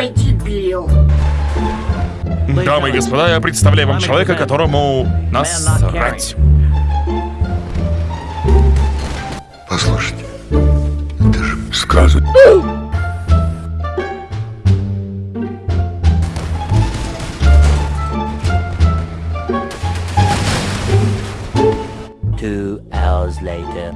Ой, дебил. Дамы и господа, я представляю вам человека, которому насрать. Послушайте, это же сказок. Two hours later.